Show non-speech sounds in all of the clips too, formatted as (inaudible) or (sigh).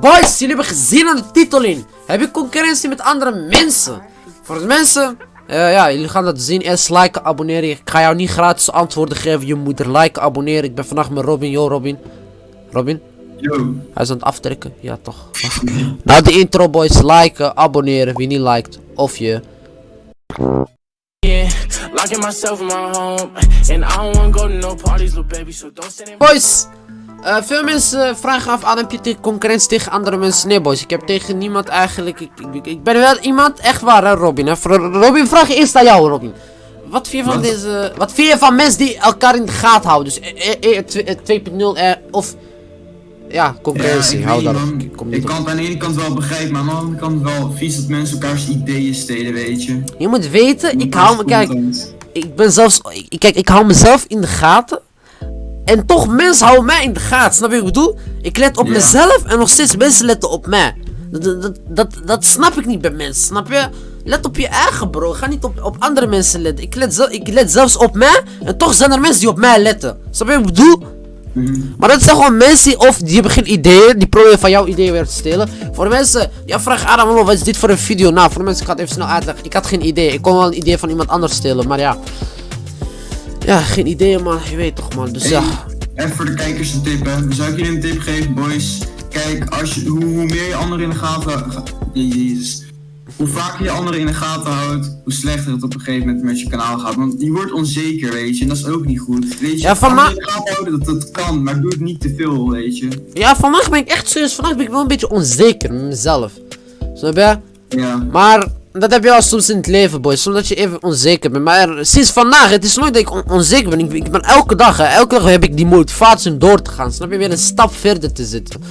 Boys, jullie hebben gezien aan de titel in. Heb je concurrentie met andere mensen? Voor de mensen, eh, ja, jullie gaan dat zien. Eerst liken, abonneren. Ik ga jou niet gratis antwoorden geven. Je moet er liken, abonneren. Ik ben vandaag met Robin. Yo, Robin. Robin? Yo. Hij is aan het aftrekken. Ja, toch. (laughs) nou, de intro, boys. Liken, abonneren. Wie niet liked. Of je. Boys! Eh, veel mensen vragen af, Adam, heb je tegen concurrentie tegen andere mensen? Nee, boys, ik heb tegen niemand eigenlijk. Ik, ik, ik ben wel iemand, echt waar, hè, Robin. Hè? Robin, vraag eerst aan jou, Robin. Wat vind je van Wat? deze. Wat vind je van mensen die elkaar in de gaten houden? Dus eh, eh, eh, 2.0 of. Ja, concurrentie, ik hou. Ik kom niet kan het aan de ene kant wel begrijpen, maar aan de andere kant wel vies dat mensen elkaars ideeën stelen, weet je. Je moet weten, ik hou me. Kijk, ik ben zelfs. Ik, kijk, ik hou mezelf in de gaten. En toch, mensen houden mij in de gaten. Snap je wat ik bedoel? Ik let op Ja. mezelf en nog steeds mensen letten op mij. Dat, dat, dat, dat, snap ik niet bij mensen, snap je? Let op je eigen bro. Ga niet op, op andere mensen letten. Ik let, zel- ik let zelfs op mij. En toch zijn er mensen die op mij letten. Snap je wat ik bedoel? Mhm. Maar dat zijn gewoon mensen die, of die hebben geen ideeën, die proberen van jouw ideeën weer te stelen. Voor mensen, ja vraag Adam, wat is dit voor een video? Nou, voor mensen, ik ga het even snel uitleggen. Ik had geen idee, ik kon wel een idee van iemand anders stelen, maar ja. Ja, geen ideeën man, je weet toch man, dus Hey, ja. Even voor de kijkers een tip, hè. Zou ik jullie een tip geven, boys? Kijk, als je, hoe, hoe meer je anderen in de gaten ga- Jezus. Hoe vaker je anderen in de gaten houdt, hoe slechter het op een gegeven moment met je kanaal gaat. Want je wordt onzeker, weet je, en dat is ook niet goed. Weet je, Ja, van anderen ma- in de gaten houden, dat, dat kan, maar doe het niet te veel, weet je. Ja, vandaag ben ik echt serieus, vandaag ben ik wel een beetje onzeker met mezelf. Snap je? Ja. Maar dat heb je al soms in het leven, boys. Soms dat je even onzeker bent. Maar sinds vandaag, het is nooit dat ik on- onzeker ben. Ik, ik ben elke dag, elke dag heb ik die motivatie om door te gaan. Snap je? Weer een stap verder te zitten.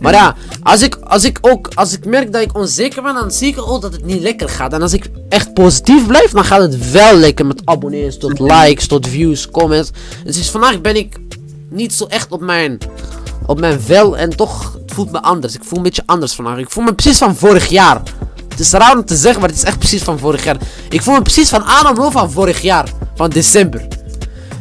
Maar ja, als ik, als ik ook, als ik merk dat ik onzeker ben, dan zie ik ook dat het niet lekker gaat. En als ik echt positief blijf, dan gaat het wel lekker met abonnees, tot likes, tot views, comments. Dus sinds vandaag ben ik niet zo echt op mijn, op mijn vel en toch, voelt me anders. Ik voel een beetje anders vandaag. Ik voel me precies van vorig jaar. Het is raar om te zeggen, maar het is echt precies van vorig jaar. Ik voel me precies van Adam Lo van vorig jaar. Van december.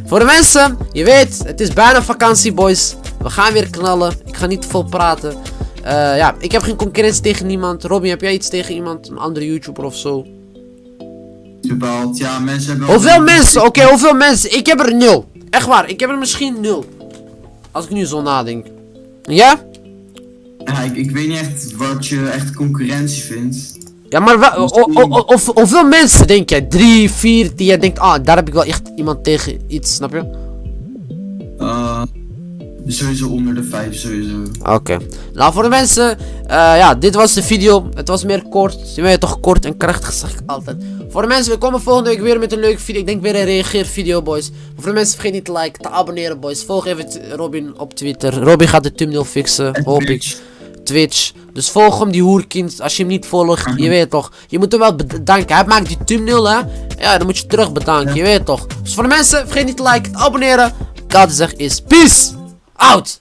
Voor de mensen, je weet, het is bijna vakantie, boys. We gaan weer knallen. Ik ga niet te veel praten. Eh, ja, ik heb geen concurrentie tegen niemand. Robin, heb jij iets tegen iemand? Een andere YouTuber of zo? Ja, mensen hebben... Hoeveel mensen? Oké, hoeveel mensen? Ik heb er nul. Echt waar, ik heb er misschien nul. Als ik nu zo nadenk. Ja? Ja, ik, ik weet niet echt wat je echt concurrentie vindt. Ja, maar o- of, hoeveel mensen denk jij? Drie, vier, die jij denkt, ah, daar heb ik wel echt iemand tegen iets, snap je? Eh, sowieso onder de vijf, sowieso. Oké. Nou, voor de mensen, eh, ja, dit was de video. Het was meer kort. Je weet toch, kort en krachtig, zeg ik altijd. Voor de mensen, we komen volgende week weer met een leuke video. Ik denk weer een reageervideo, boys. Voor de mensen, vergeet niet te liken, te abonneren, boys. Volg even Robin op Twitter. Robin gaat de thumbnail fixen, hoop ik. Twitch. Dus volg hem, die hoerkind. Als je hem niet volgt, je weet toch. Je moet hem wel bedanken. Hij maakt die thumbnail, hè. Ja, dan moet je terug bedanken, je weet toch. Dus voor de mensen, vergeet niet te liken, te abonneren. Altijd zeg is, peace out.